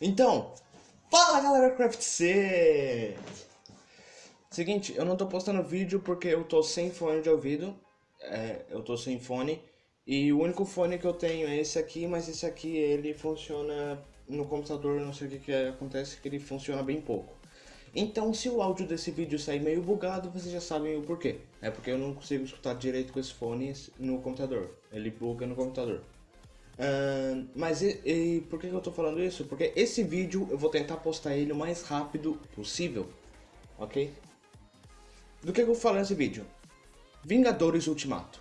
Então, fala galera Craft Set! Seguinte, eu não tô postando vídeo porque eu tô sem fone de ouvido, é, eu tô sem fone, e o único fone que eu tenho é esse aqui, mas esse aqui ele funciona no computador, não sei o que, que acontece, que ele funciona bem pouco. Então, se o áudio desse vídeo sair meio bugado, vocês já sabem o porquê. É porque eu não consigo escutar direito com esse fone no computador, ele buga no computador. Uh, mas e, e, por que eu tô falando isso? Porque esse vídeo eu vou tentar postar ele o mais rápido possível, ok? Do que eu vou falar nesse vídeo? Vingadores Ultimato.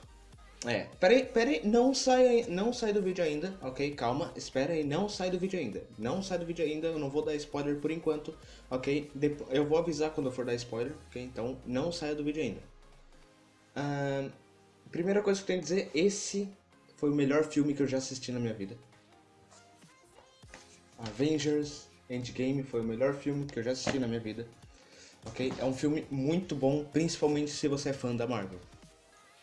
É, peraí, peraí, não sai, não sai do vídeo ainda, ok? Calma, espera aí, não sai do vídeo ainda. Não sai do vídeo ainda, eu não vou dar spoiler por enquanto, ok? Depois, eu vou avisar quando eu for dar spoiler, ok? Então não saia do vídeo ainda. Uh, primeira coisa que eu tenho que dizer, esse foi o melhor filme que eu já assisti na minha vida. Avengers Endgame foi o melhor filme que eu já assisti na minha vida. Ok? É um filme muito bom, principalmente se você é fã da Marvel.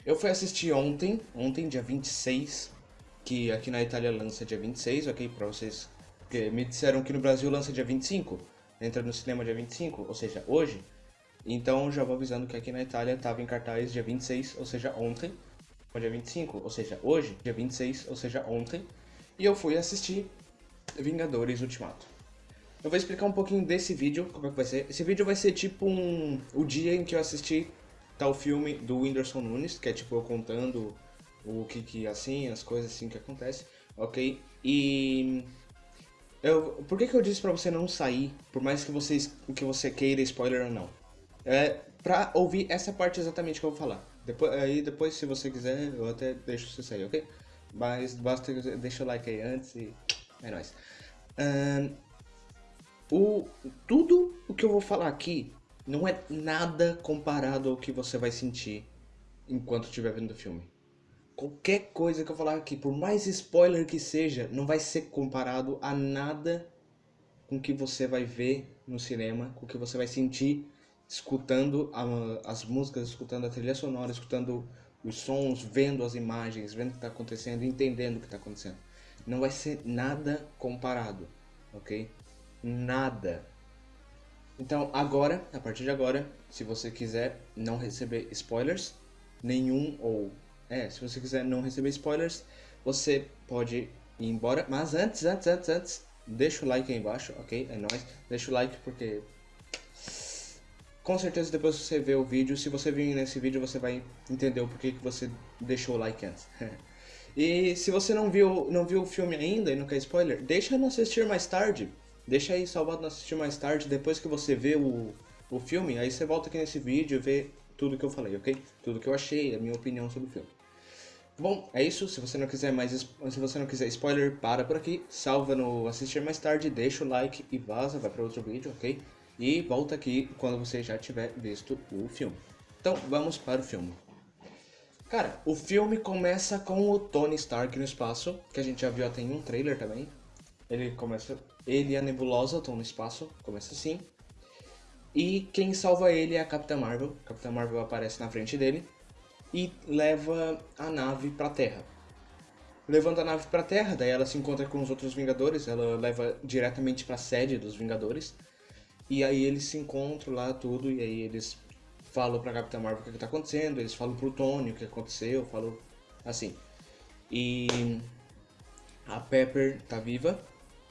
Eu fui assistir ontem, ontem dia 26, que aqui na Itália lança dia 26, ok? Pra vocês que me disseram que no Brasil lança dia 25, entra no cinema dia 25, ou seja, hoje. Então já vou avisando que aqui na Itália estava em cartaz dia 26, ou seja, ontem dia 25, ou seja, hoje, dia 26, ou seja, ontem, e eu fui assistir Vingadores Ultimato. Eu vou explicar um pouquinho desse vídeo, como é que vai ser. Esse vídeo vai ser tipo um, o dia em que eu assisti tal filme do Whindersson Nunes, que é tipo eu contando o que que assim, as coisas assim que acontecem, ok? E eu, por que que eu disse pra você não sair, por mais que, vocês, que você queira spoiler ou não? É pra ouvir essa parte exatamente que eu vou falar. Depois, aí depois, se você quiser, eu até deixo você sair, ok? Mas basta deixa o like aí antes e é nóis. Um, o, tudo o que eu vou falar aqui não é nada comparado ao que você vai sentir enquanto estiver vendo o filme. Qualquer coisa que eu falar aqui, por mais spoiler que seja, não vai ser comparado a nada com que você vai ver no cinema, com o que você vai sentir escutando a, as músicas, escutando a trilha sonora, escutando os sons, vendo as imagens, vendo o que está acontecendo, entendendo o que está acontecendo. Não vai ser nada comparado, ok? Nada. Então agora, a partir de agora, se você quiser não receber spoilers, nenhum ou... É, se você quiser não receber spoilers, você pode ir embora. Mas antes, antes, antes, antes, deixa o like aí embaixo, ok? É nóis. Deixa o like porque com certeza depois você ver o vídeo, se você vir nesse vídeo, você vai entender o porquê que você deixou o like antes. e se você não viu, não viu o filme ainda e não quer spoiler, deixa no assistir mais tarde. Deixa aí salvado no assistir mais tarde, depois que você vê o, o filme, aí você volta aqui nesse vídeo e vê tudo que eu falei, ok? Tudo que eu achei, a minha opinião sobre o filme. Bom, é isso. Se você não quiser mais, se você não quiser spoiler, para por aqui, salva no assistir mais tarde, deixa o like e vaza, vai para outro vídeo, ok? E volta aqui quando você já tiver visto o filme. Então, vamos para o filme. Cara, o filme começa com o Tony Stark no espaço, que a gente já viu até em um trailer também. Ele começa, ele e a Nebulosa estão no espaço, começa assim. E quem salva ele é a Capitã Marvel. A Capitã Marvel aparece na frente dele e leva a nave para Terra. Levando a nave para Terra, daí ela se encontra com os outros Vingadores, ela leva diretamente para a sede dos Vingadores. E aí eles se encontram lá, tudo, e aí eles falam pra Capitã Marvel o que, que tá acontecendo, eles falam pro Tony o que aconteceu, falam assim. E a Pepper tá viva,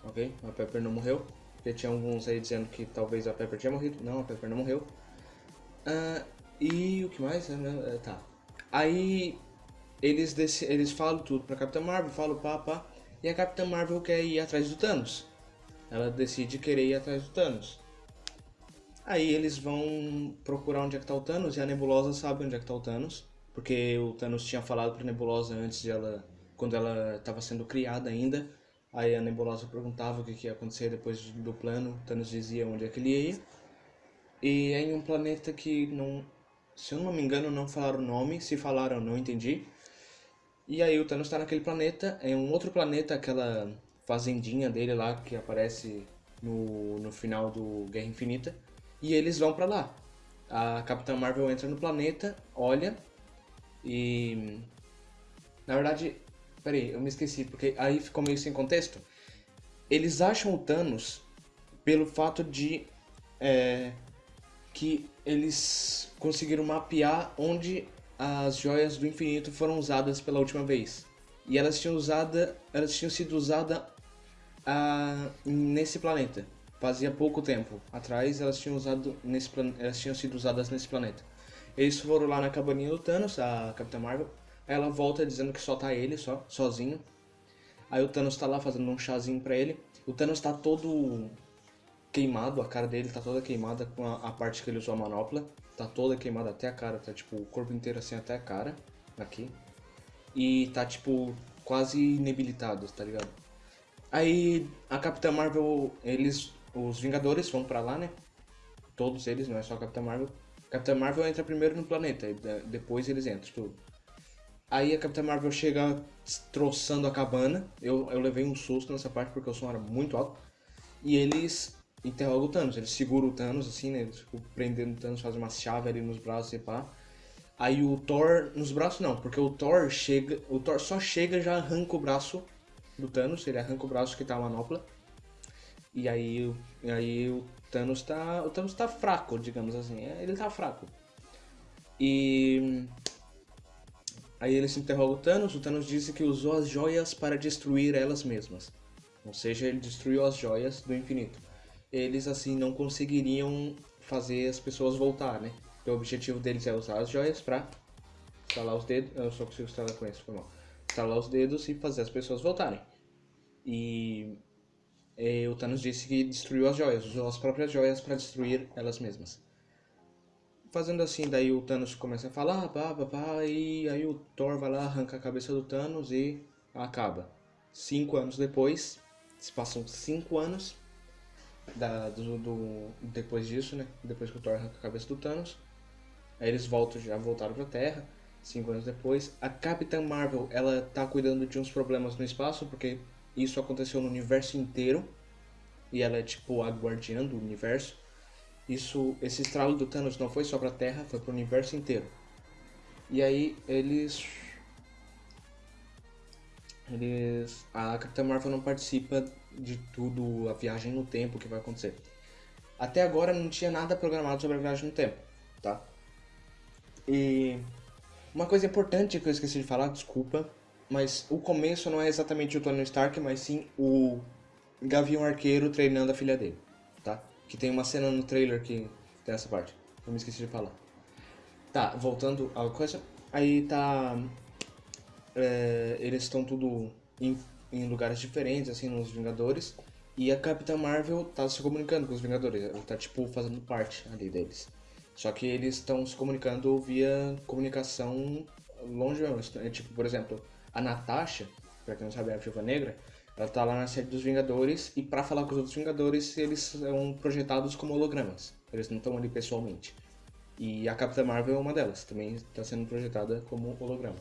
ok? A Pepper não morreu. Já tinha alguns aí dizendo que talvez a Pepper tinha morrido. Não, a Pepper não morreu. Uh, e o que mais? Uh, tá. Aí eles, eles falam tudo pra Capitã Marvel, falam pá. E a Capitã Marvel quer ir atrás do Thanos. Ela decide querer ir atrás do Thanos. Aí eles vão procurar onde é que tá o Thanos e a Nebulosa sabe onde é que tá o Thanos, porque o Thanos tinha falado pra Nebulosa antes de ela, quando ela estava sendo criada ainda. Aí a Nebulosa perguntava o que, que ia acontecer depois do plano, o Thanos dizia onde é que ele ia. E é em um planeta que não, se eu não me engano, não falaram o nome, se falaram não entendi. E aí o Thanos está naquele planeta, é um outro planeta, aquela fazendinha dele lá que aparece no, no final do Guerra Infinita e eles vão para lá. A Capitã Marvel entra no planeta, olha e na verdade, peraí, eu me esqueci porque aí ficou meio sem contexto. eles acham o Thanos pelo fato de é, que eles conseguiram mapear onde as joias do infinito foram usadas pela última vez. E elas tinham usada, elas tinham sido usadas ah, nesse planeta. Fazia pouco tempo atrás elas tinham usado nesse elas tinham sido usadas nesse planeta. Eles foram lá na cabaninha do Thanos, a Capitã Marvel. Ela volta dizendo que só tá ele, só, sozinho. Aí o Thanos tá lá fazendo um chazinho pra ele. O Thanos tá todo queimado, a cara dele tá toda queimada com a, a, parte que ele usou a manopla. Tá toda queimada até a cara, tá tipo o corpo inteiro assim até a cara, aqui. E tá tipo quase inebilitado, tá ligado? Aí a Capitã Marvel, eles, os Vingadores vão pra lá, né? Todos eles, não é só a Capitã Marvel. Capitã Marvel entra primeiro no planeta, e depois eles entram, tudo. Aí a Capitã Marvel chega troçando a cabana. Eu, eu levei um susto nessa parte porque o som era muito alto. E eles interroga o Thanos. Ele segura o Thanos, assim, né? Ele, tipo, prendendo o Thanos, faz uma chave ali nos braços e pá. Aí o Thor. Nos braços não, porque o Thor chega. O Thor só chega já arranca o braço do Thanos. Ele arranca o braço que tá a manopla. E aí, e aí o Thanos tá. O Thanos tá fraco, digamos assim. É, ele tá fraco. E. Aí ele se interroga o Thanos. O Thanos disse que usou as joias para destruir elas mesmas. Ou seja, ele destruiu as joias do infinito eles assim não conseguiriam fazer as pessoas voltar, né? o objetivo deles é usar as joias pra estalar os dedos. Eu só consigo estalar com isso, foi mal. Estalar os dedos e fazer as pessoas voltarem. E, e o Thanos disse que destruiu as joias, usou as próprias joias para destruir elas mesmas. Fazendo assim, daí o Thanos começa a falar, pá, pá, pá, e aí o Thor vai lá, arranca a cabeça do Thanos e acaba. Cinco anos depois, se passam cinco anos, da, do, do, depois disso, né? Depois que o Thor arranca a cabeça do Thanos. Aí eles voltam, já voltaram pra Terra, cinco anos depois. A Capitã Marvel, ela tá cuidando de uns problemas no espaço, porque isso aconteceu no universo inteiro. E ela é tipo a guardiã do universo. Isso, esse estralo do Thanos não foi só pra Terra, foi pro universo inteiro. E aí eles eles a Capitã Marvel não participa de tudo, a viagem no tempo que vai acontecer. Até agora não tinha nada programado sobre a viagem no tempo, tá? E uma coisa importante que eu esqueci de falar, desculpa, mas o começo não é exatamente o Tony Stark, mas sim o Gavião Arqueiro treinando a filha dele, tá? Que tem uma cena no trailer que tem essa parte. Eu me esqueci de falar. Tá, voltando à coisa. Aí tá. É, eles estão tudo em em lugares diferentes, assim, nos Vingadores. E a Capitã Marvel tá se comunicando com os Vingadores, ela tá, tipo, fazendo parte ali deles. Só que eles estão se comunicando via comunicação longe mesmo. É, tipo, por exemplo, a Natasha, pra quem não sabe, é a Viúva Negra, ela tá lá na série dos Vingadores e para falar com os outros Vingadores, eles são projetados como hologramas. Eles não estão ali pessoalmente. E a Capitã Marvel é uma delas, também está sendo projetada como holograma.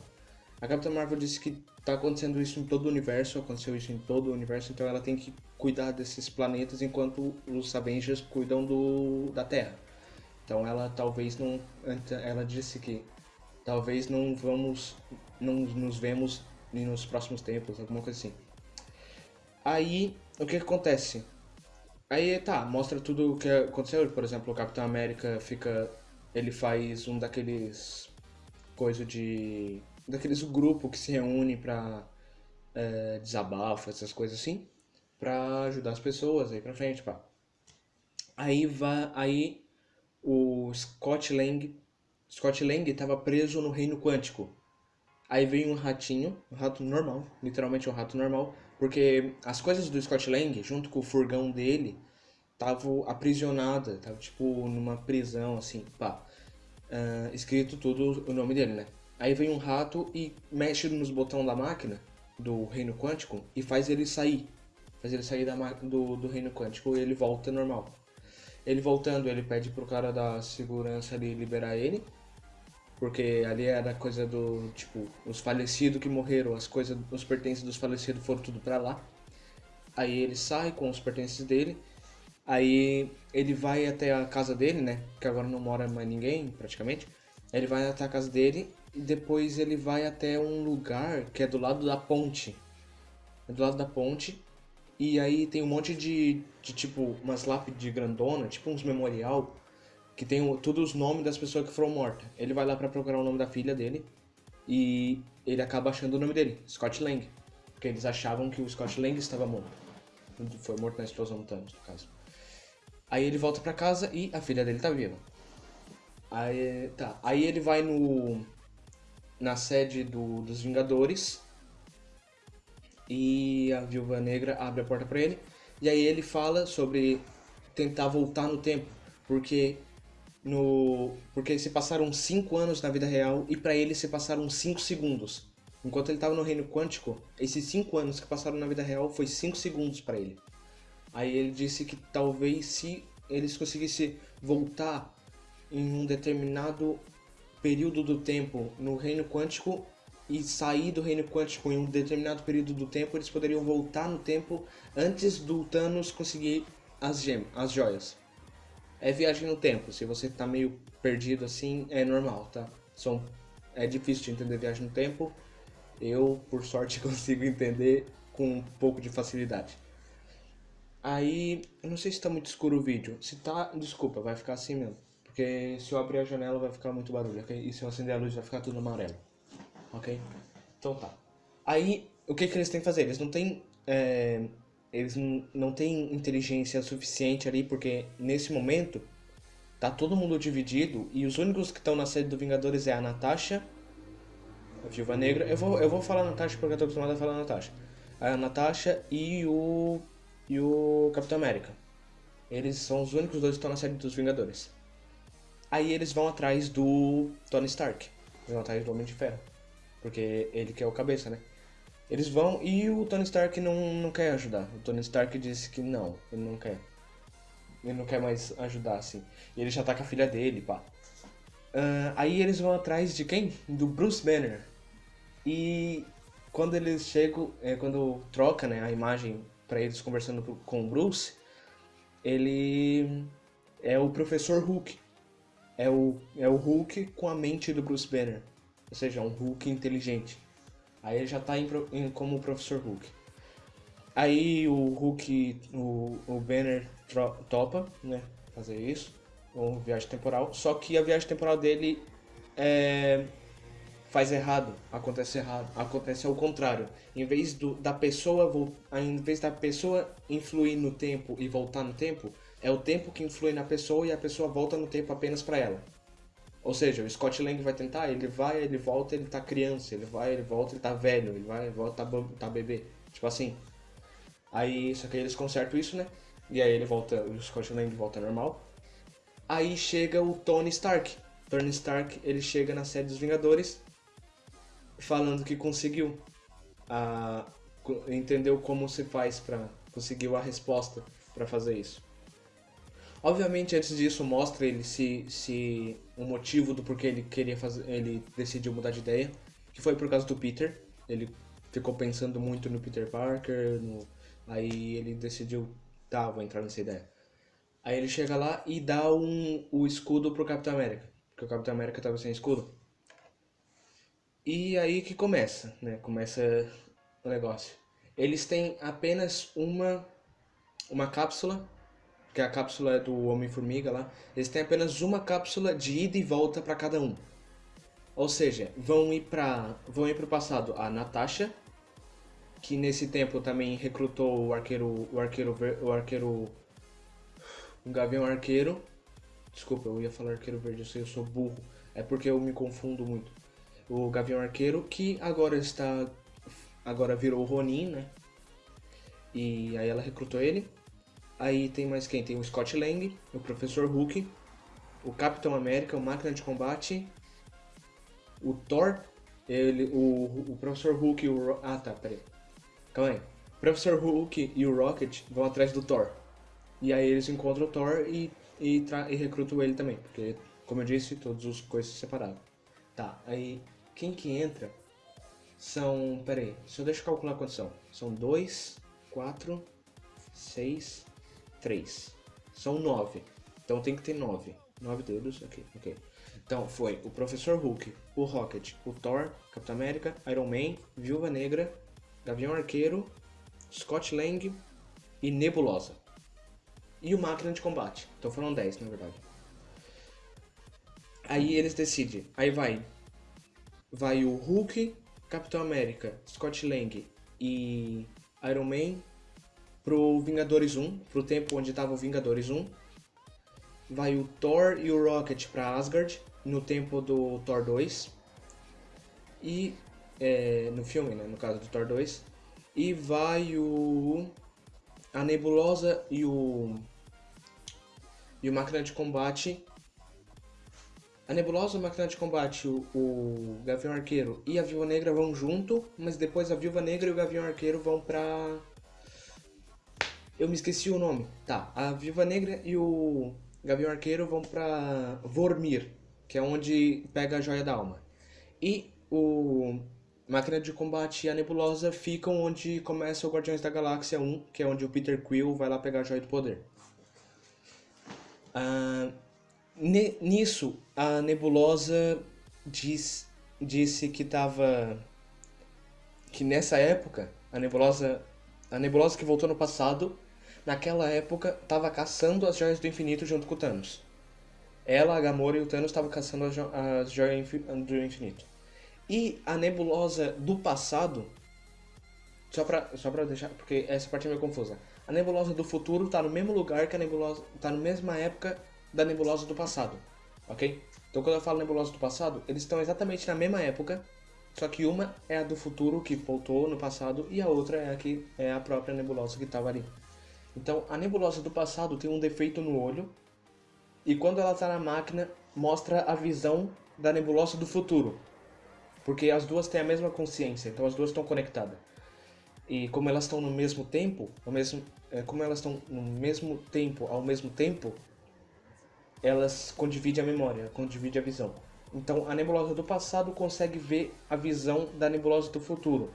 A Capitã Marvel disse que tá acontecendo isso em todo o universo, aconteceu isso em todo o universo, então ela tem que cuidar desses planetas enquanto os Avengers cuidam do, da Terra. Então ela talvez não. Ela disse que talvez não vamos. Não nos vemos nos próximos tempos, alguma coisa assim. Aí, o que, acontece? Aí tá, mostra tudo o que aconteceu. Por exemplo, o Capitão América fica. Ele faz um daqueles. coisa de daqueles grupo que se reúne pra é, desabafo, essas coisas assim, pra ajudar as pessoas aí pra frente, pá. Aí vai, aí o Scott Lang, Scott Lang tava preso no reino quântico. Aí veio um ratinho, um rato normal, literalmente um rato normal, porque as coisas do Scott Lang, junto com o furgão dele, estavam aprisionadas, tava tipo numa prisão assim, pá. Uh, escrito tudo o nome dele, né? Aí vem um rato e mexe nos botões da máquina do reino quântico e faz ele sair. Faz ele sair da, do, do reino quântico e ele volta normal. Ele voltando, ele pede pro cara da segurança ali liberar ele. Porque ali era coisa do, tipo, os falecidos que morreram, as coisas, os pertences dos falecidos foram tudo pra lá. Aí ele sai com os pertences dele. Aí ele vai até a casa dele, né? Que agora não mora mais ninguém, praticamente. Ele vai até a casa dele e depois ele vai até um lugar que é do lado da ponte. É do lado da ponte. E aí tem um monte de, de tipo, umas lápides grandona, tipo uns memorial, que tem todos os nomes das pessoas que foram mortas. Ele vai lá pra procurar o nome da filha dele e ele acaba achando o nome dele, Scott Lang. Porque eles achavam que o Scott Lang estava morto. Foi morto na explosão do Thanos, no caso. Aí ele volta pra casa e a filha dele tá viva. Aí, tá. Aí ele vai no na sede do, dos Vingadores e a Viúva Negra abre a porta pra ele e aí ele fala sobre tentar voltar no tempo, porque no porque se passaram 5 anos na vida real e pra ele se passaram 5 segundos. Enquanto ele tava no reino quântico, esses 5 anos que passaram na vida real foi 5 segundos pra ele. Aí ele disse que talvez se eles conseguissem voltar em um determinado período do tempo no reino quântico e sair do reino quântico em um determinado período do tempo, eles poderiam voltar no tempo antes do Thanos conseguir as gemas, as joias. É viagem no tempo, se você tá meio perdido assim, é normal, tá? São, é difícil de entender viagem no tempo. Eu, por sorte, consigo entender com um pouco de facilidade. Aí, eu não sei se tá muito escuro o vídeo. Se tá, desculpa, vai ficar assim mesmo. Porque se eu abrir a janela vai ficar muito barulho, ok? E se eu acender a luz vai ficar tudo amarelo. Ok? Então tá. Aí, o que que eles têm que fazer? Eles não têm... é, eles não, têm inteligência suficiente ali, porque nesse momento tá todo mundo dividido e os únicos que estão na sede do Vingadores é a Natasha, a Viúva Negra. Eu vou, eu vou falar Natasha porque eu tô acostumado a falar Natasha. A Natasha e o e o Capitão América. Eles são os únicos dois que estão na série dos Vingadores. Aí eles vão atrás do Tony Stark. Vão atrás do Homem de Ferro. Porque ele que é o cabeça, né? Eles vão e o Tony Stark não, não quer ajudar. O Tony Stark disse que não, ele não quer. Ele não quer mais ajudar, assim. E ele já tá com a filha dele, pá. Ah, aí eles vão atrás de quem? Do Bruce Banner. E quando eles chegam, é, quando troca né, a imagem pra eles conversando com o Bruce, ele é o Professor Hulk. É o, é o Hulk com a mente do Bruce Banner. Ou seja, um Hulk inteligente. Aí ele já tá em, em- como o Professor Hulk. Aí o Hulk, o, o Banner topa, né? Fazer isso. Ou viagem temporal. Só que a viagem temporal dele é, faz errado, acontece errado, acontece ao contrário. Em vez do, da pessoa em vez da pessoa influir no tempo e voltar no tempo, é o tempo que influi na pessoa e a pessoa volta no tempo apenas pra ela. Ou seja, o Scott Lang vai tentar, ele vai, ele volta, ele tá criança, ele vai, ele volta, ele tá velho, ele vai, ele volta, tá, tá bebê. Tipo assim. Aí, só que aí eles consertam isso, né? E aí ele volta, o Scott Lang volta normal. Aí chega o Tony Stark. Tony Stark, ele chega na sede dos Vingadores falando que conseguiu a entendeu como se faz pra conseguiu a resposta pra fazer isso. Obviamente, antes disso, mostra ele se, se o motivo do porquê ele queria fazer, ele decidiu mudar de ideia, que foi por causa do Peter. Ele ficou pensando muito no Peter Parker, no, aí ele decidiu, tá, vou entrar nessa ideia. Aí ele chega lá e dá um, o escudo pro Capitão América, porque o Capitão América tava sem escudo. E aí que começa, né? Começa o negócio. Eles têm apenas uma uma cápsula, que a cápsula é do Homem-Formiga lá. Eles têm apenas uma cápsula de ida e volta para cada um. Ou seja, vão ir para vão ir pro passado a Natasha, que nesse tempo também recrutou o arqueiro o arqueiro o arqueiro o Gavião Arqueiro. Desculpa, eu ia falar arqueiro verde, eu sei, eu sou burro. É porque eu me confundo muito. O Gavião Arqueiro, que agora está. Agora virou o Ronin, né? E aí ela recrutou ele. Aí tem mais quem? Tem o Scott Lang, o Professor Hulk, o Capitão América, o Máquina de Combate, o Thor, ele, o, o Professor Hulk e o. Ah tá, peraí. Calma aí. O Professor Hulk e o Rocket vão atrás do Thor. E aí eles encontram o Thor e, e, e recrutam ele também. Porque, como eu disse, todos os coisas separados. Tá, aí quem que entra são. Pera aí, se eu deixa eu calcular quantos são. São dois, quatro, seis, três. São nove. Então tem que ter nove. Nove dedos, ok, ok. Então foi o Professor Hulk, o Rocket, o Thor, Capitão América, Iron Man, Viúva Negra, Gavião Arqueiro, Scott Lang, e Nebulosa. E o Máquina de Combate. Então foram 10, na verdade. Aí eles decidem. Aí vai. Vai o Hulk, Capitão América, Scott Lang e Iron Man pro Vingadores 1, pro tempo onde tava o Vingadores 1. Vai o Thor e o Rocket pra Asgard, no tempo do Thor 2. E. É, no filme, né? No caso do Thor 2. E vai o. A Nebulosa e o. E o Máquina de Combate. A Nebulosa, a Máquina de Combate, o, o Gavião Arqueiro e a Viúva Negra vão junto, mas depois a Viúva Negra e o Gavião Arqueiro vão pra. Eu me esqueci o nome. Tá, a Viúva Negra e o Gavião Arqueiro vão pra Vormir, que é onde pega a Joia da Alma. E o Máquina de Combate e a Nebulosa ficam onde começa o Guardiões da Galáxia 1, que é onde o Peter Quill vai lá pegar a Joia do Poder. Ah, nisso, a Nebulosa diz, disse que tava... Que nessa época, a Nebulosa, a Nebulosa que voltou no passado, naquela época, tava caçando as Joias do Infinito junto com o Thanos. Ela, a Gamora e o Thanos estavam caçando as, jo as Joias do Infinito. E a nebulosa do passado, só pra, só pra deixar, porque essa parte é meio confusa. A nebulosa do futuro tá no mesmo lugar que a nebulosa, tá na mesma época da nebulosa do passado, ok? Então quando eu falo nebulosa do passado, eles estão exatamente na mesma época, só que uma é a do futuro que voltou no passado e a outra é a que é a própria nebulosa que estava ali. Então a nebulosa do passado tem um defeito no olho e quando ela está na máquina mostra a visão da nebulosa do futuro, porque as duas têm a mesma consciência, então as duas estão conectadas. E como elas estão no mesmo tempo, ao mesmo, é, como elas estão no mesmo tempo, ao mesmo tempo, elas condividem a memória, condividem a visão. Então a nebulosa do passado consegue ver a visão da nebulosa do futuro.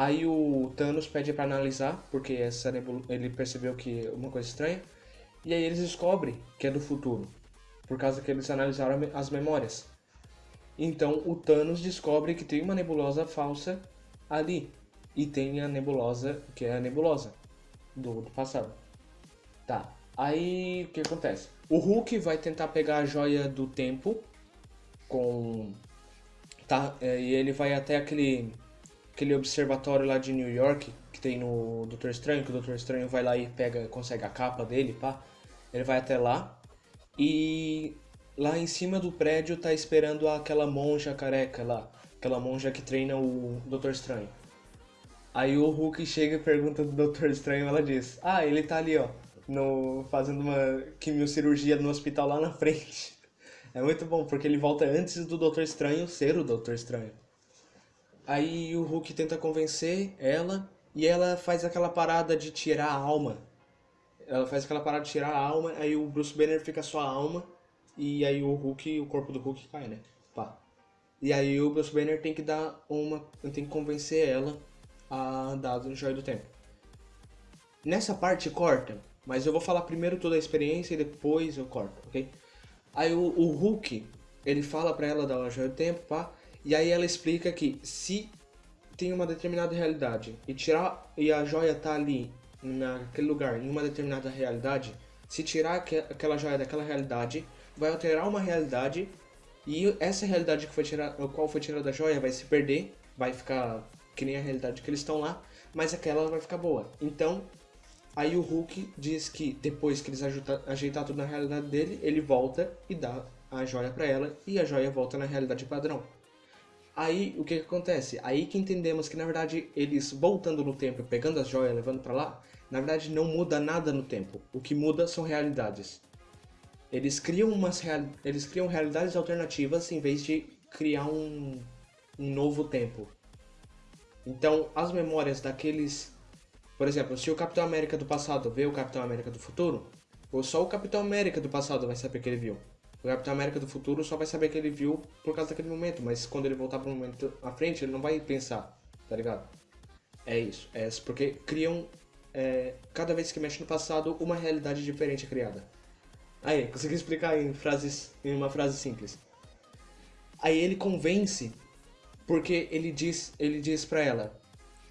Aí o Thanos pede para analisar, porque essa ele percebeu que é uma coisa estranha. E aí eles descobrem que é do futuro, por causa que eles analisaram as memórias. Então o Thanos descobre que tem uma nebulosa falsa ali. E tem a nebulosa, que é a nebulosa do, do passado. Tá. Aí o que acontece? O Hulk vai tentar pegar a joia do tempo com. Tá, é, e ele vai até aquele, aquele observatório lá de New York que tem no Doutor Estranho, que o Doutor Estranho vai lá e pega, consegue a capa dele, pá. Ele vai até lá e lá em cima do prédio tá esperando aquela monja careca lá, aquela monja que treina o Doutor Estranho. Aí o Hulk chega e pergunta do Doutor Estranho, ela diz: "Ah, ele tá ali, ó, no fazendo uma quimiocirurgia no hospital lá na frente". É muito bom porque ele volta antes do Doutor Estranho ser o Doutor Estranho. Aí o Hulk tenta convencer ela e ela faz aquela parada de tirar a alma. Ela faz aquela parada de tirar a alma, aí o Bruce Banner fica só a alma e aí o Hulk, o corpo do Hulk cai, né? Pá. E aí o Bruce Banner tem que dar uma. tem que convencer ela a dar o Joia do Tempo. Nessa parte corta, mas eu vou falar primeiro toda a experiência e depois eu corto, ok? Aí o, o Hulk, ele fala pra ela dar o Joia do Tempo, pá. E aí ela explica que se tem uma determinada realidade e tirar e a joia tá ali naquele lugar em uma determinada realidade, se tirar aquela joia daquela realidade, vai alterar uma realidade e essa realidade que foi tirada, qual foi tirada da joia vai se perder, vai ficar que nem a realidade que eles estão lá, mas aquela vai ficar boa. Então, aí o Hulk diz que depois que eles ajeitar, ajeitar tudo na realidade dele, ele volta e dá a joia para ela e a joia volta na realidade padrão. Aí o que, que acontece? Aí que entendemos que na verdade eles voltando no tempo, pegando as joias, levando para lá, na verdade não muda nada no tempo. O que muda são realidades. Eles criam, umas eles criam realidades alternativas em vez de criar um, um novo tempo. Então, as memórias daqueles... Por exemplo, se o Capitão América do passado vê o Capitão América do futuro, ou só o Capitão América do passado vai saber que ele viu. O Capitão América do futuro só vai saber que ele viu por causa daquele momento, mas quando ele voltar para o momento à frente, ele não vai pensar, tá ligado? É isso. É porque criam, é, cada vez que mexe no passado, uma realidade diferente é criada. Aí, consegui explicar em frases, em uma frase simples. Aí ele convence porque ele diz, ele diz para ela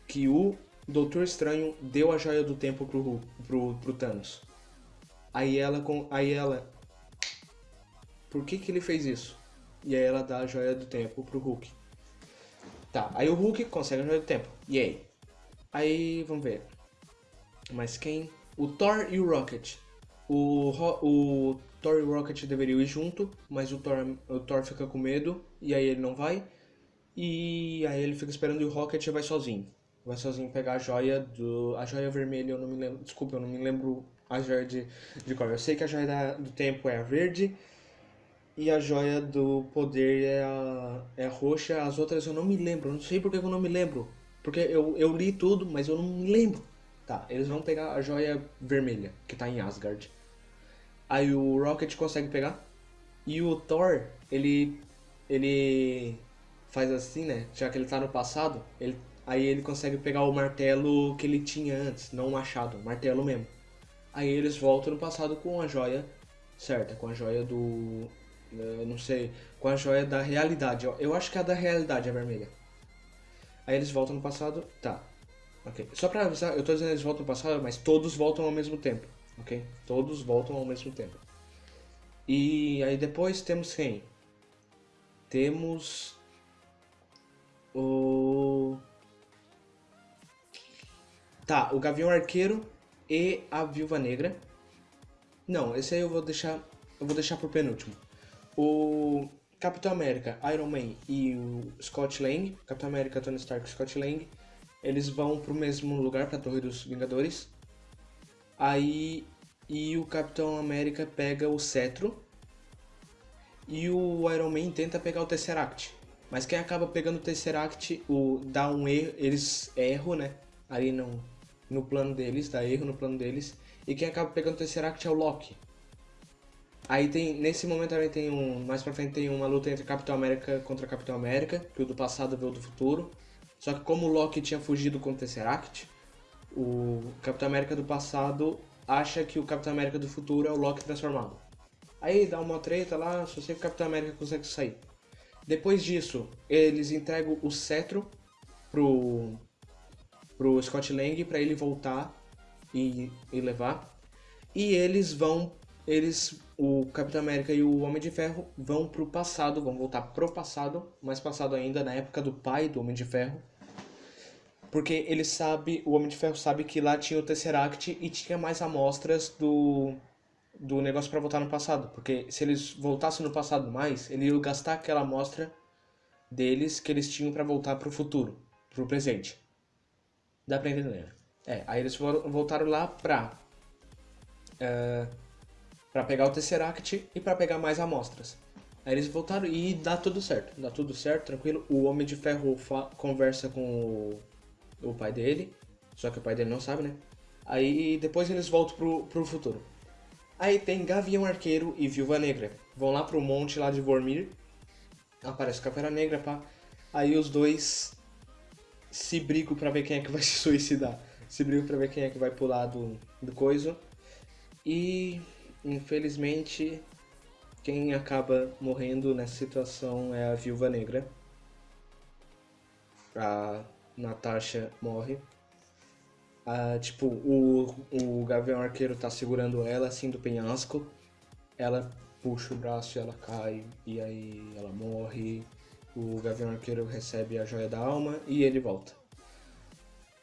que o Doutor Estranho deu a joia do tempo pro, pro, pro Thanos. Aí ela. Aí ela. Por que que ele fez isso? E aí ela dá a joia do tempo pro Hulk. Tá, aí o Hulk consegue a joia do tempo. E aí? Aí, vamos ver. Mas quem? O Thor e o Rocket. O, o Thor e o Rocket deveriam ir junto, mas o Thor, o Thor fica com medo e aí ele não vai. E aí ele fica esperando e o Rocket vai sozinho. Vai sozinho pegar a joia do. A joia vermelha, eu não me lembro. Desculpa, eu não me lembro a joia de, de cor. Eu sei que a joia da- do tempo é a verde. E a joia do poder é a, é roxa. As outras eu não me lembro. Não sei porque que eu não me lembro. Porque eu, eu li tudo, mas eu não me lembro. Tá, eles vão pegar a joia vermelha, que tá em Asgard. Aí o Rocket consegue pegar. E o Thor, ele. Ele faz assim, né? Já que ele tá no passado, ele, aí ele consegue pegar o martelo que ele tinha antes, não o machado, o martelo mesmo. Aí eles voltam no passado com a joia certa, com a joia do. Eu não sei, com a joia da realidade. Eu, acho que é a da realidade, a vermelha. Aí eles voltam no passado, tá. Ok. Só pra avisar, eu tô dizendo eles voltam no passado, mas todos voltam ao mesmo tempo, ok? Todos voltam ao mesmo tempo. E aí depois temos quem? Temos o Tá, o Gavião Arqueiro e a Viúva Negra. Não, esse aí eu vou deixar, eu vou deixar por penúltimo. O Capitão América, Iron Man e o Scott Lang, Capitão América, Tony Stark e Scott Lang, eles vão pro mesmo lugar, pra Torre dos Vingadores. Aí e o Capitão América pega o cetro e o Iron Man tenta pegar o Tesseract. Mas quem acaba pegando o Tesseract, o dá um erro, eles erram, né? Ali no, no plano deles, dá erro no plano deles. E quem acaba pegando o Tesseract é o Loki. Aí tem, nesse momento também tem um, mais pra frente tem uma luta entre Capitão América contra Capitão América, que o do passado veio do futuro. Só que como o Loki tinha fugido com o Tesseract, o Capitão América do passado acha que o Capitão América do futuro é o Loki transformado. Aí dá uma treta lá, só sei que o Capitão América consegue sair. Depois disso, eles entregam o cetro pro, pro Scott Lang pra ele voltar e, e levar. E eles vão, eles, o Capitão América e o Homem de Ferro vão pro passado, vão voltar pro passado, mais passado ainda, na época do pai do Homem de Ferro. Porque ele sabe, o Homem de Ferro sabe que lá tinha o Tesseract e tinha mais amostras do, do negócio pra voltar no passado. Porque se eles voltassem no passado mais, ele ia gastar aquela amostra deles que eles tinham pra voltar pro futuro, pro presente. Dá pra entender? É, aí eles voltaram lá pra. eh, pra pegar o Tesseract e pra pegar mais amostras. Aí eles voltaram e dá tudo certo. Dá tudo certo, tranquilo. O Homem de Ferro conversa com o, o pai dele. Só que o pai dele não sabe, né? Aí depois eles voltam pro, pro futuro. Aí tem Gavião Arqueiro e Viúva Negra. Vão lá pro monte lá de Vormir. Aparece Caveira Negra, pá. Aí os dois se brigam pra ver quem é que vai se suicidar. Se brigam pra ver quem é que vai pular do, do coisa. E, infelizmente, quem acaba morrendo nessa situação é a Viúva Negra. A Natasha morre. Ah, tipo, o, o Gavião Arqueiro tá segurando ela assim do penhasco. Ela puxa o braço e ela cai. E aí ela morre. O Gavião Arqueiro recebe a joia da alma e ele volta.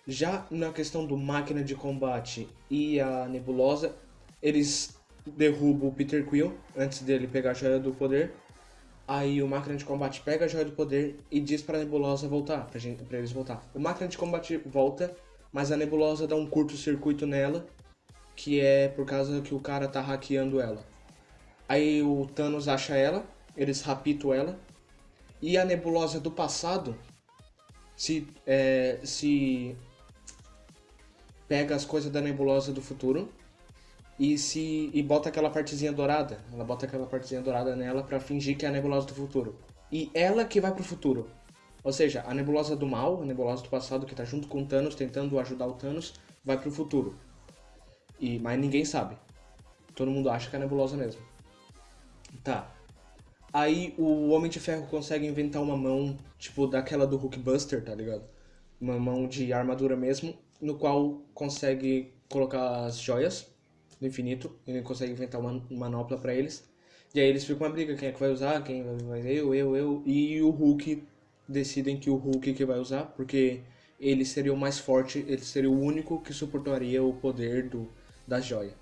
Já na questão do máquina de combate e a nebulosa, eles derrubam o Peter Quill antes dele pegar a joia do poder. Aí o máquina de combate pega a joia do poder e diz pra nebulosa voltar, pra, gente, pra eles voltar. O máquina de combate volta, mas a nebulosa dá um curto-circuito nela, que é por causa que o cara tá hackeando ela. Aí o Thanos acha ela, eles rapitam ela, e a nebulosa do passado se, é, se pega as coisas da nebulosa do futuro e se e bota aquela partezinha dourada. Ela bota aquela partezinha dourada nela pra fingir que é a nebulosa do futuro. E ela que vai pro futuro. Ou seja, a nebulosa do mal, a nebulosa do passado que tá junto com o Thanos tentando ajudar o Thanos, vai pro futuro. E mas ninguém sabe. Todo mundo acha que é a nebulosa mesmo. Tá. Aí o Homem de Ferro consegue inventar uma mão, tipo, daquela do Hulkbuster, tá ligado? Uma mão de armadura mesmo. no qual consegue colocar as joias do infinito. Ele consegue inventar uma manopla para eles. E aí eles ficam uma briga, quem é que vai usar, quem vai eu, eu, eu. E o Hulk decidem que o Hulk que vai usar, porque ele seria o mais forte, ele seria o único que suportaria o poder do, da joia.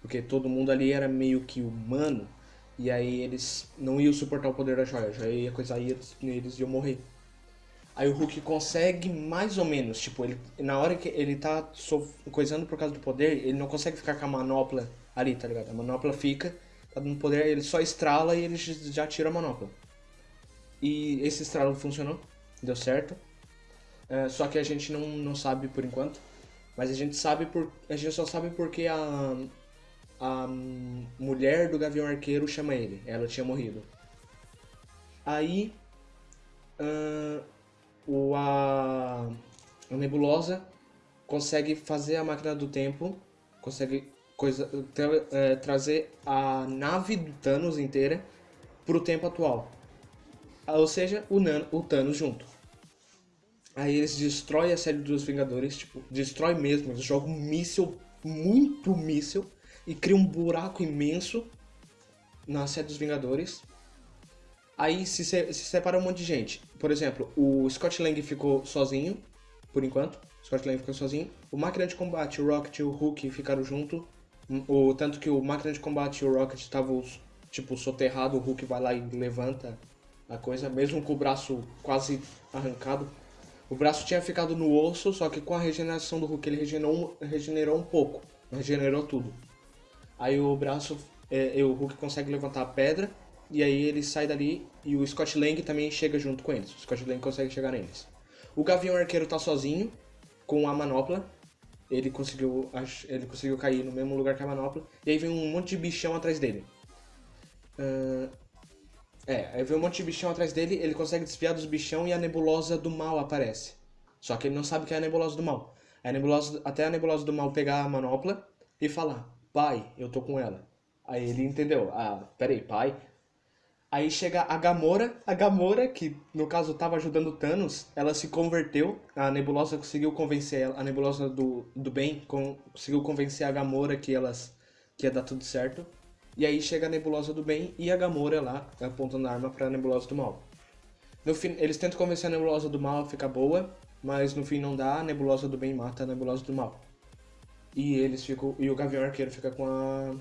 Porque todo mundo ali era meio que humano, e aí eles não iam suportar o poder da joia, já ia coisa aí, eles iam morrer. Aí o Hulk consegue mais ou menos, tipo, ele, na hora que ele tá so, coisando por causa do poder, ele não consegue ficar com a manopla ali, tá ligado? A manopla fica, tá dando poder, ele só estrala e ele já tira a manopla. E esse estralo funcionou, deu certo. É, só que a gente não, não sabe por enquanto. Mas a gente sabe por. A gente só sabe porque a. A mulher do Gavião Arqueiro chama ele. Ela tinha morrido. Aí. Uh, o, a, a Nebulosa consegue fazer a máquina do tempo. Consegue coisa, tra, é, trazer a nave do Thanos inteira pro tempo atual. Ou seja, o, Nan, o Thanos junto. Aí eles destroem a série dos Vingadores, tipo, destrói mesmo, eles jogam um míssil, muito míssil, e criam um buraco imenso na série dos Vingadores. Aí se, se, separa um monte de gente. Por exemplo, o Scott Lang ficou sozinho, por enquanto. O Scott Lang ficou sozinho. O Máquina de Combate, o Rocket e o Hulk ficaram junto. O, tanto que o Máquina de Combate e o Rocket estavam, tipo, soterrado. O Hulk vai lá e levanta a coisa, mesmo com o braço quase arrancado. O braço tinha ficado no osso, só que com a regeneração do Hulk ele regenerou, regenerou um pouco, regenerou tudo. Aí o braço, é, o Hulk consegue levantar a pedra, e aí ele sai dali e o Scott Lang também chega junto com eles. O Scott Lang consegue chegar neles. O Gavião Arqueiro tá sozinho, com a manopla. Ele conseguiu, ele conseguiu cair no mesmo lugar que a manopla. E aí vem um monte de bichão atrás dele. Uh, é, aí vem um monte de bichão atrás dele, ele consegue desviar dos bichão e a nebulosa do mal aparece. Só que ele não sabe que é a nebulosa do mal. A nebulosa, até a nebulosa do mal pegar a manopla e falar, pai, eu tô com ela. Aí ele entendeu, ah, peraí, pai. Aí chega a Gamora, a Gamora, que no caso tava ajudando Thanos, ela se converteu, a nebulosa conseguiu convencer ela, a nebulosa do, do bem conseguiu convencer a Gamora que elas que ia dar tudo certo. E aí chega a Nebulosa do Bem e a Gamora lá, apontando a arma pra Nebulosa do Mal. No fim, eles tentam convencer a Nebulosa do Mal a ficar boa, mas no fim não dá, a Nebulosa do Bem mata a Nebulosa do Mal. E eles ficam. E o Gavião Arqueiro fica com a.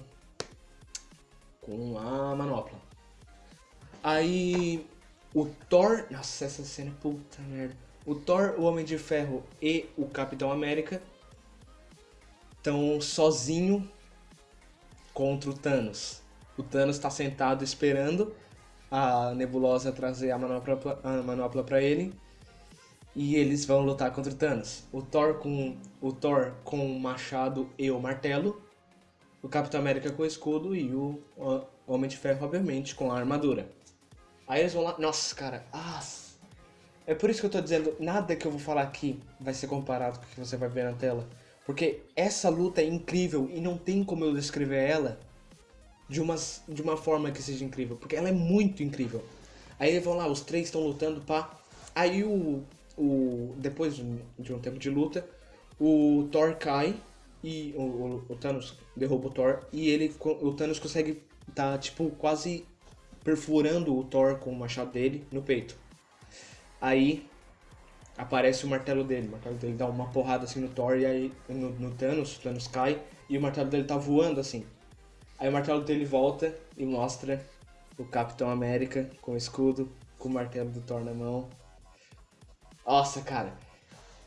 com a manopla. Aí. O Thor. Nossa, essa cena é puta merda. O Thor, o Homem de Ferro e o Capitão América estão sozinho contra o Thanos. O Thanos está sentado esperando a Nebulosa trazer a manopla, a manopla para ele e eles vão lutar contra o Thanos. O Thor com o Thor com o machado e o martelo, o Capitão América com o escudo e o Homem de Ferro obviamente com a armadura. Aí eles vão lá, nossa, cara, ah, é por isso que eu tô dizendo, nada que eu vou falar aqui vai ser comparado com o que você vai ver na tela. Porque essa luta é incrível e não tem como eu descrever ela de, umas, de uma forma que seja incrível. Porque ela é muito incrível. Aí eles vão lá, os três estão lutando, pá. Aí o, o. Depois de um tempo de luta, o Thor cai e o, o, o Thanos derruba o Thor e ele, o Thanos consegue tá tipo quase perfurando o Thor com o machado dele no peito. Aí aparece o martelo dele. O martelo dele dá uma porrada assim no Thor e aí no, no Thanos, o Thanos cai e o martelo dele tá voando assim. Aí o martelo dele volta e mostra o Capitão América com o escudo, com o martelo do Thor na mão. Nossa, cara.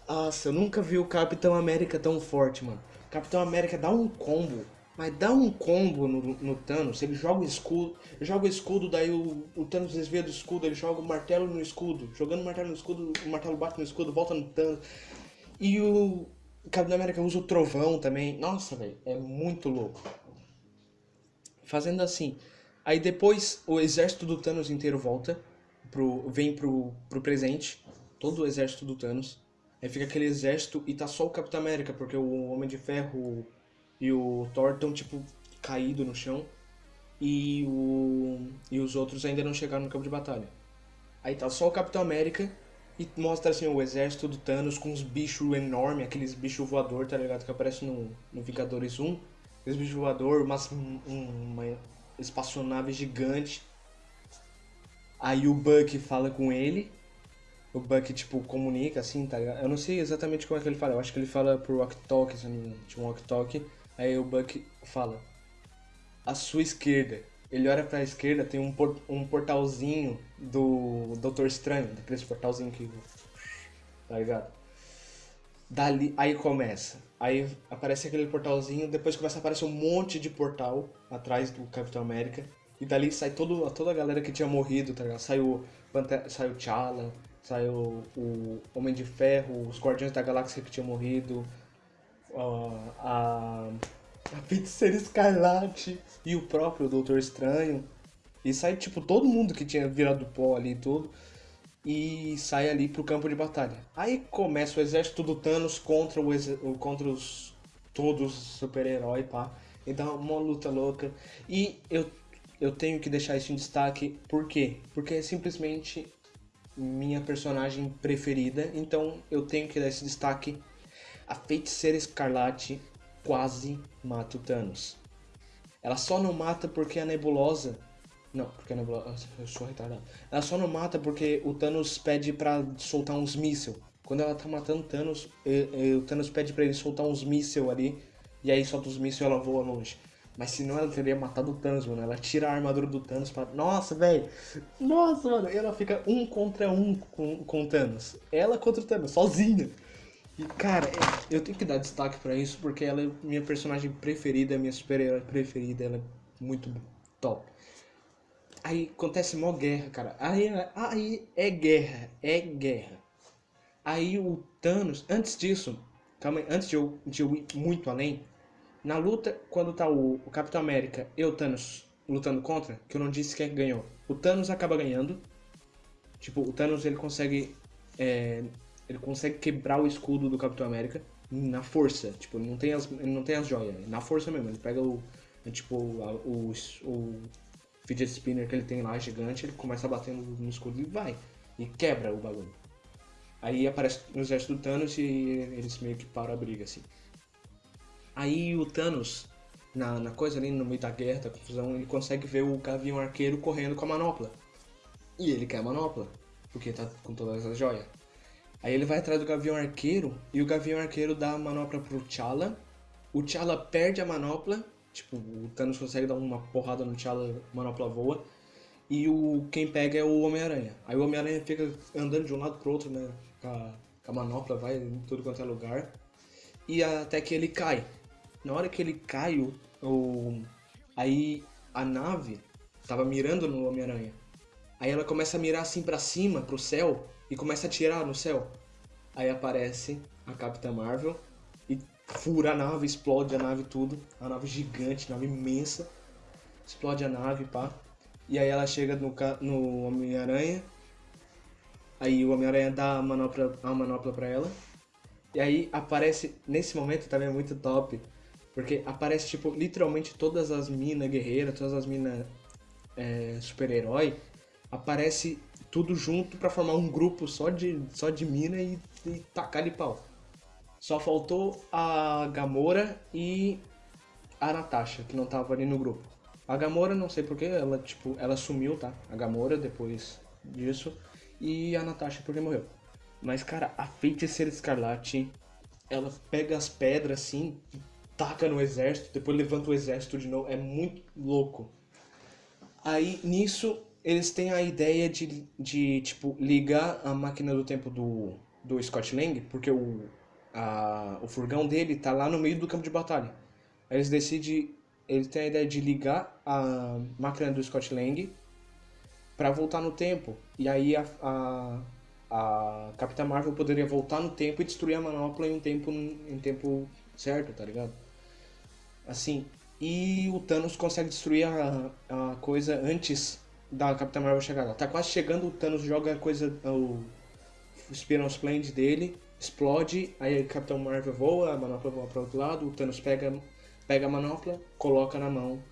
Nossa, eu nunca vi o Capitão América tão forte, mano. Capitão América dá um combo mas dá um combo no, no Thanos, ele joga o escudo, joga o escudo, daí o, o Thanos desvia do escudo, ele joga o martelo no escudo, jogando o martelo no escudo, o martelo bate no escudo, volta no Thanos. E o Capitão América usa o trovão também. Nossa, velho, é muito louco. Fazendo assim. Aí depois o exército do Thanos inteiro volta, pro, vem pro, pro presente, todo o exército do Thanos. Aí fica aquele exército e tá só o Capitão América, porque o Homem de Ferro e o Thor estão, tipo, caído no chão. E, o, e os outros ainda não chegaram no campo de batalha. Aí tá só o Capitão América E mostra assim o exército do Thanos com uns bichos enormes, aqueles bichos voador, tá ligado? Que aparece no, no Vingadores 1. Aqueles bichos voador, mas um, uma espaçonave gigante. Aí o Buck fala com ele. O Buck, tipo, comunica assim, tá ligado? Eu não sei exatamente como é que ele fala. Eu acho que ele fala por walk-talk, se não me engano. Tipo, um walk-talk. Aí o Buck fala. À sua esquerda. Ele olha pra esquerda, tem um, por, um portalzinho do Doutor Estranho. Daqueles portalzinho que... Tá ligado? Dali, aí começa. Aí aparece aquele portalzinho, depois começa a aparecer um monte de portal atrás do Capitão América. E dali sai todo, toda a galera que tinha morrido, tá ligado? Saiu, saiu T'Challa, saiu o Homem de Ferro, os Guardiões da Galáxia que tinham morrido, uh, a, a Feiticeira Escarlate e o próprio Doutor Estranho. E sai, tipo, todo mundo que tinha virado pó ali e tudo. E sai ali pro campo de batalha. Aí começa o exército do Thanos contra, o, contra os todos os super-heróis, pá. E dá uma luta louca. E eu eu tenho que deixar isso em destaque. Por quê? Porque é simplesmente minha personagem preferida. Então eu tenho que dar esse destaque. A Feiticeira Escarlate quase mata o Thanos. Ela só não mata porque a nebulosa. Não, porque a nebulosa. Eu sou retardado. Ela só não mata porque o Thanos pede pra soltar uns mísseis. Quando ela tá matando Thanos, o Thanos pede pra ele soltar uns mísseis ali. E aí solta os mísseis e ela voa longe. Mas senão ela teria matado o Thanos, mano. Ela tira a armadura do Thanos pra. Nossa, velho! Nossa, mano! E ela fica um contra um com, com o Thanos. Ela contra o Thanos, sozinha. E, cara, eu tenho que dar destaque para isso porque ela é minha personagem preferida, minha super-herói preferida. Ela é muito top. Aí acontece mó guerra, cara. Aí, aí é guerra, é guerra. Aí o Thanos, antes disso, calma aí, antes de eu, de eu ir muito além, na luta, quando tá o, o Capitão América e o Thanos lutando contra, que eu não disse quem ganhou, o Thanos acaba ganhando. Tipo, o Thanos ele consegue. É, ele consegue quebrar o escudo do Capitão América na força. Tipo, ele não tem as, ele não tem as joias. Na força mesmo. Ele pega o. Tipo, a, o, o fidget spinner que ele tem lá, gigante, ele começa batendo no escudo e vai. E quebra o bagulho. Aí aparece o exército do Thanos e eles meio que param a briga, assim. Aí o Thanos, na, na coisa ali no meio da guerra, da confusão, ele consegue ver o Gavião Arqueiro correndo com a manopla. E ele quer a manopla, porque tá com todas as joias. Aí ele vai atrás do Gavião Arqueiro e o Gavião Arqueiro dá a manopla pro T'Challa. O T'Challa perde a manopla, tipo, o Thanos consegue dar uma porrada no T'Challa, a manopla voa. E o quem pega é o Homem-Aranha. Aí o Homem-Aranha fica andando de um lado pro outro, né? Com a, com a manopla, vai em tudo quanto é lugar. E até que ele cai. Na hora que ele cai, o, o aí a nave tava mirando no Homem-Aranha. Aí ela começa a mirar assim para cima, pro céu, e começa a tirar no céu. Aí aparece a Capitã Marvel e fura a nave, explode a nave tudo. A nave gigante, nave imensa. Explode a nave, pá. E aí ela chega no, no Homem-Aranha. Aí o Homem-Aranha dá a manopla, a manopla pra ela. E aí aparece, nesse momento também é muito top, porque aparece, tipo, literalmente todas as minas guerreiras, todas as minas é, super-herói, aparece tudo junto para formar um grupo só de, só de mina e, e tacar de pau. Só faltou a Gamora e a Natasha, que não tava ali no grupo. A Gamora, não sei porquê, ela, tipo, ela sumiu, tá? A Gamora, depois disso. E a Natasha, porque morreu. Mas, cara, a feiticeira escarlate, ela pega as pedras assim, taca no exército, depois levanta o exército de novo. É muito louco. Aí nisso eles têm a ideia de, de tipo, ligar a máquina do tempo do, do Scott Lang, porque o, a, o furgão dele tá lá no meio do campo de batalha. Eles decidem, eles têm a ideia de ligar a máquina do Scott Lang para voltar no tempo. E aí a, a, a Capitã Marvel poderia voltar no tempo e destruir a manopla em um tempo, em tempo certo, tá ligado? Assim, e o Thanos consegue destruir a, a coisa antes da Capitã Marvel chegar lá. Tá quase chegando, o Thanos joga a coisa, o, o Spiral Splend dele, explode, aí a Capitã Marvel voa, a manopla voa para outro lado, o Thanos pega, pega a manopla, coloca na mão.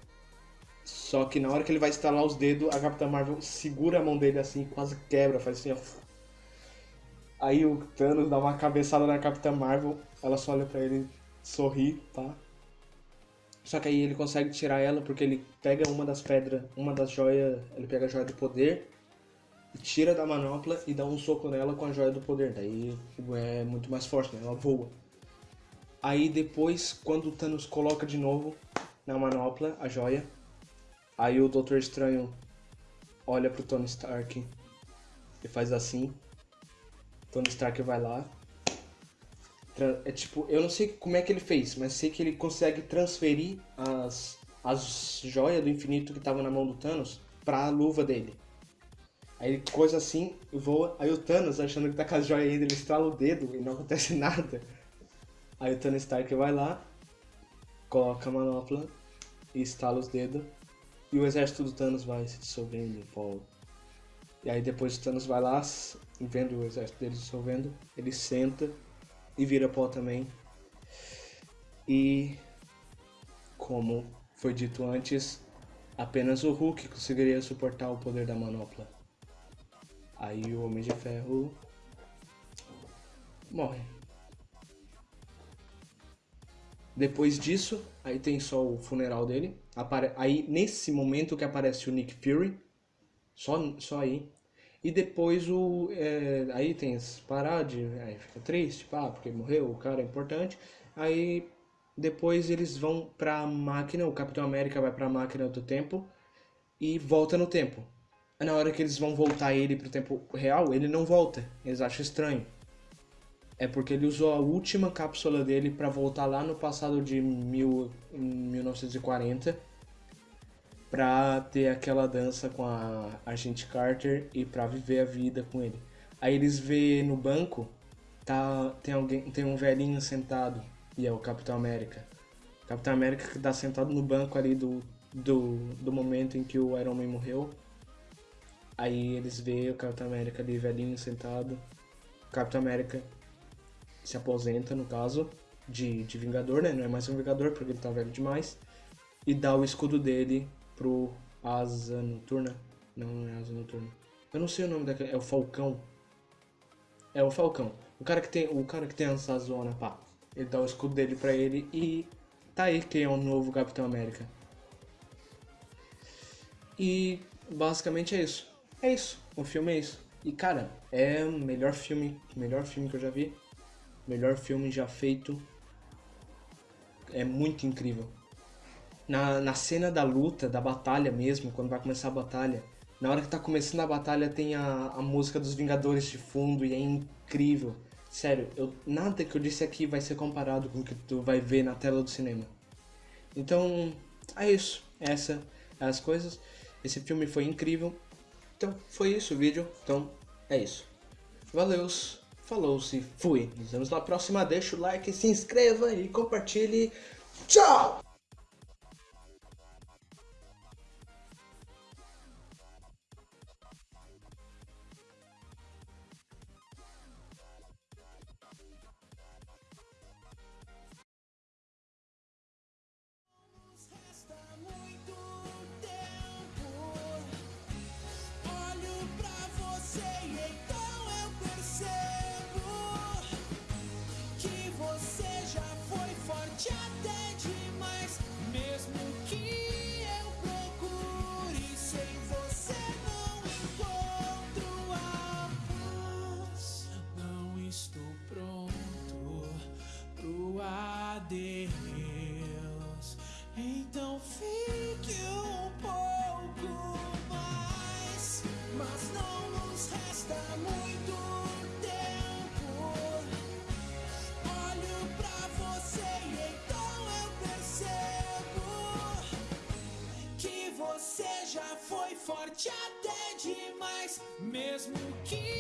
Só que na hora que ele vai estalar os dedos, a Capitã Marvel segura a mão dele assim, quase quebra, faz assim, ó. Aí o Thanos dá uma cabeçada na Capitã Marvel, ela só olha pra ele, sorri, tá? Só que aí ele consegue tirar ela porque ele pega uma das pedras, uma das joias, ele pega a joia do poder, tira da manopla e dá um soco nela com a joia do poder. Daí é muito mais forte, né? Ela voa. Aí depois, quando o Thanos coloca de novo na manopla a joia, aí o Doutor Estranho olha pro Tony Stark e faz assim Tony Stark vai lá. É tipo, eu não sei como é que ele fez, mas sei que ele consegue transferir as, as joias do infinito que estavam na mão do Thanos pra luva dele. Aí coisa assim, voa. Aí o Thanos, achando que tá com as joias ainda, ele estrala o dedo e não acontece nada. Aí o Tony Stark vai lá, coloca a manopla e estala os dedos. E o exército do Thanos vai se dissolvendo em pó. E aí depois o Thanos vai lá, vendo o exército dele dissolvendo, ele senta e vira pó também. E como foi dito antes, apenas o Hulk conseguiria suportar o poder da manopla. Aí o Homem de Ferro morre. Depois disso, aí tem só o funeral dele. Apare aí nesse momento que aparece o Nick Fury, só, só aí, e depois o. É, aí tem as paradas, aí fica triste, pá, porque morreu, o cara é importante. Aí depois eles vão pra máquina, o Capitão América vai pra máquina do tempo e volta no tempo. Na hora que eles vão voltar ele pro tempo real, ele não volta. Eles acham estranho. É porque ele usou a última cápsula dele para voltar lá no passado de mil, 1940 pra ter aquela dança com a Agente Carter e pra viver a vida com ele. Aí eles vê no banco, tá, tem alguém, tem um velhinho sentado, e é o Capitão América. Capitão América que tá sentado no banco ali do, do, do momento em que o Iron Man morreu. Aí eles vê o Capitão América ali velhinho sentado. O Capitão América se aposenta, no caso, de, de Vingador, né? Não é mais um Vingador porque ele tá velho demais. E dá o escudo dele pro Asa Noturna. Não, não é Asa Noturna. Eu não sei o nome daquele. É o Falcão. É o Falcão. O cara que tem, o cara que tem essa zona, pá. Ele dá o escudo dele pra ele e tá aí quem é o novo Capitão América. E basicamente é isso. É isso. O filme é isso. E cara, é o melhor filme, melhor filme que eu já vi. Melhor filme já feito. É muito incrível na, na cena da luta, da batalha mesmo, quando vai começar a batalha, na hora que tá começando a batalha tem a, a música dos Vingadores de fundo e é incrível. Sério, eu, nada que eu disse aqui vai ser comparado com o que tu vai ver na tela do cinema. Então, é isso. Essa é as coisas. Esse filme foi incrível. Então, foi isso o vídeo. Então, é isso. Valeus, falou-se, fui. Nos vemos na próxima. Deixa o like, se inscreva e compartilhe. Tchau! Forte até demais, mesmo que